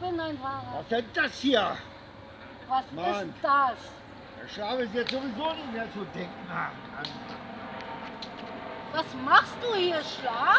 bin ein Fahrer. Was ist denn das hier? Was Mann. ist das? Der Schlaf ist jetzt sowieso nicht mehr zu denken. Ah, Was machst du hier? Schlaf?